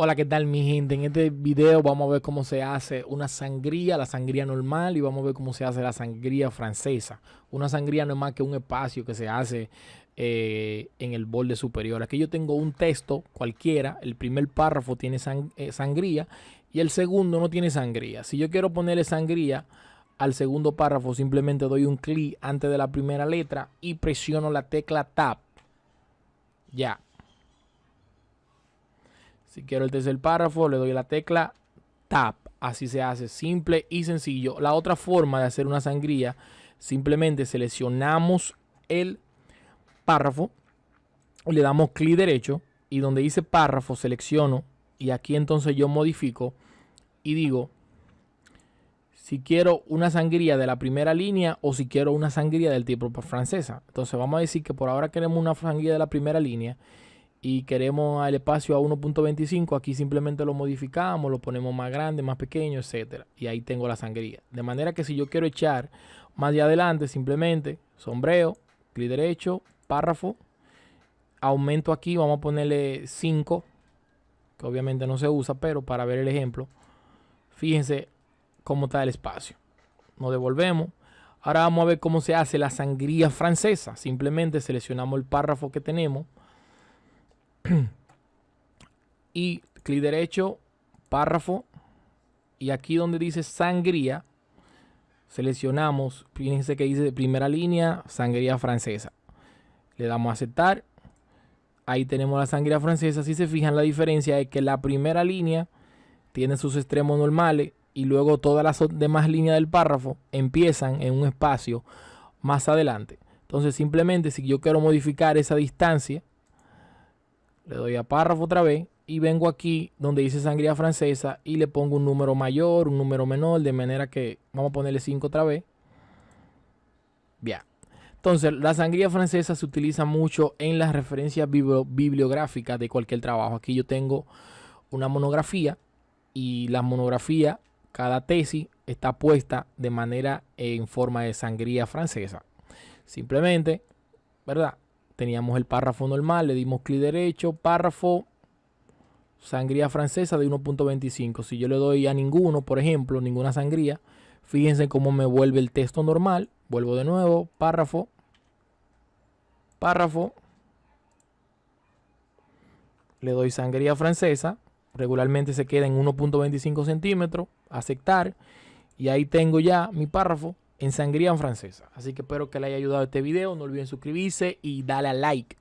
Hola, ¿qué tal mi gente? En este video vamos a ver cómo se hace una sangría, la sangría normal y vamos a ver cómo se hace la sangría francesa. Una sangría no es más que un espacio que se hace eh, en el borde superior. Aquí yo tengo un texto cualquiera, el primer párrafo tiene eh, sangría y el segundo no tiene sangría. Si yo quiero ponerle sangría al segundo párrafo, simplemente doy un clic antes de la primera letra y presiono la tecla Tab. Ya, si quiero el tercer párrafo, le doy la tecla Tab. Así se hace, simple y sencillo. La otra forma de hacer una sangría, simplemente seleccionamos el párrafo, le damos clic derecho y donde dice párrafo selecciono y aquí entonces yo modifico y digo si quiero una sangría de la primera línea o si quiero una sangría del tipo francesa. Entonces vamos a decir que por ahora queremos una sangría de la primera línea y queremos el espacio a 1.25, aquí simplemente lo modificamos, lo ponemos más grande, más pequeño, etcétera. Y ahí tengo la sangría. De manera que si yo quiero echar más de adelante, simplemente sombreo, clic derecho, párrafo, aumento aquí, vamos a ponerle 5, que obviamente no se usa, pero para ver el ejemplo, fíjense cómo está el espacio. Nos devolvemos. Ahora vamos a ver cómo se hace la sangría francesa. Simplemente seleccionamos el párrafo que tenemos y clic derecho, párrafo. Y aquí donde dice sangría, seleccionamos, fíjense que dice primera línea, sangría francesa. Le damos a aceptar. Ahí tenemos la sangría francesa. Si se fijan, la diferencia es que la primera línea tiene sus extremos normales y luego todas las demás líneas del párrafo empiezan en un espacio más adelante. Entonces simplemente si yo quiero modificar esa distancia, le doy a párrafo otra vez y vengo aquí donde dice sangría francesa y le pongo un número mayor, un número menor, de manera que vamos a ponerle 5 otra vez. Bien. Entonces, la sangría francesa se utiliza mucho en las referencias bibliográficas de cualquier trabajo. Aquí yo tengo una monografía y la monografía, cada tesis está puesta de manera en forma de sangría francesa. Simplemente, ¿verdad? Teníamos el párrafo normal, le dimos clic derecho, párrafo, sangría francesa de 1.25. Si yo le doy a ninguno, por ejemplo, ninguna sangría, fíjense cómo me vuelve el texto normal. Vuelvo de nuevo, párrafo, párrafo, le doy sangría francesa, regularmente se queda en 1.25 centímetros, aceptar, y ahí tengo ya mi párrafo en sangría francesa. Así que espero que les haya ayudado este video. No olviden suscribirse y darle a like.